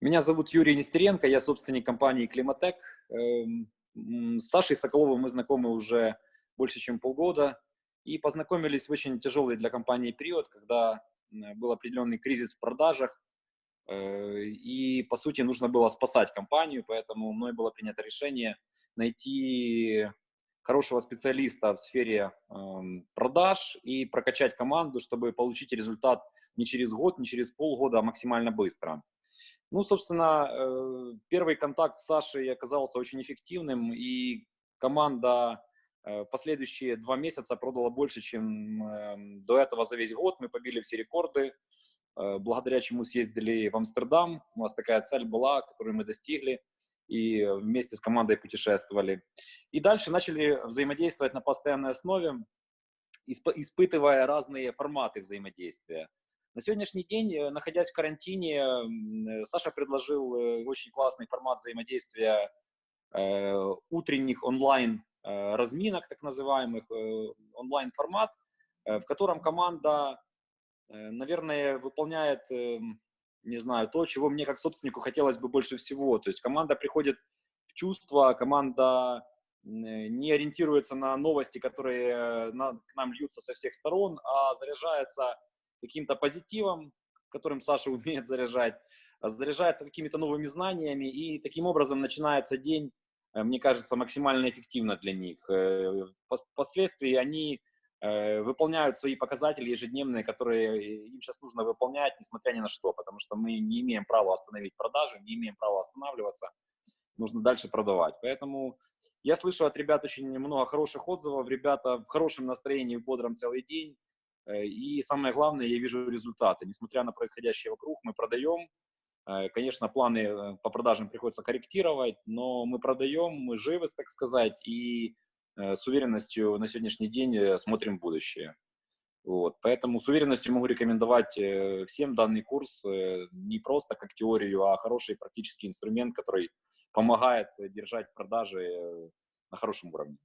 Меня зовут Юрий Нестеренко, я собственник компании Климатек. Эм, с Сашей Соколовым мы знакомы уже больше, чем полгода. И познакомились в очень тяжелый для компании период, когда был определенный кризис в продажах. Э, и, по сути, нужно было спасать компанию, поэтому мной было принято решение найти хорошего специалиста в сфере эм, продаж и прокачать команду, чтобы получить результат не через год, не через полгода, а максимально быстро. Ну, собственно, э, первый контакт с Сашей оказался очень эффективным, и команда э, последующие два месяца продала больше, чем эм, до этого за весь год. Мы побили все рекорды, э, благодаря чему съездили в Амстердам. У нас такая цель была, которую мы достигли, и вместе с командой путешествовали. И дальше начали взаимодействовать на постоянной основе, испытывая разные форматы взаимодействия. На сегодняшний день, э, находясь в карантине, э, Саша предложил э, очень классный формат взаимодействия утренних онлайн разминок, так называемых, онлайн формат, в котором команда, наверное, выполняет, не знаю, то, чего мне как собственнику хотелось бы больше всего. То есть команда приходит в чувство, команда не ориентируется на новости, которые к нам льются со всех сторон, а заряжается каким-то позитивом, которым Саша умеет заряжать, а заряжается какими-то новыми знаниями, и таким образом начинается день, э, мне кажется, максимально эффективно для них. Э, впоследствии они э, выполняют свои показатели ежедневные, которые им сейчас нужно выполнять, несмотря ни на что, потому что мы не имеем права остановить продажи, не имеем права останавливаться, нужно дальше продавать. Поэтому я слышу от ребят очень много хороших отзывов, ребята в хорошем настроении, в бодром целый день, и самое главное, я вижу результаты. Несмотря на происходящее вокруг, мы продаем. Э, конечно, планы э, по продажам приходится корректировать, но мы продаем, мы живы, так сказать, и с уверенностью на сегодняшний день смотрим будущее. Вот. Поэтому с уверенностью могу рекомендовать всем данный курс не просто как теорию, а хороший практический инструмент, который помогает держать продажи на хорошем уровне.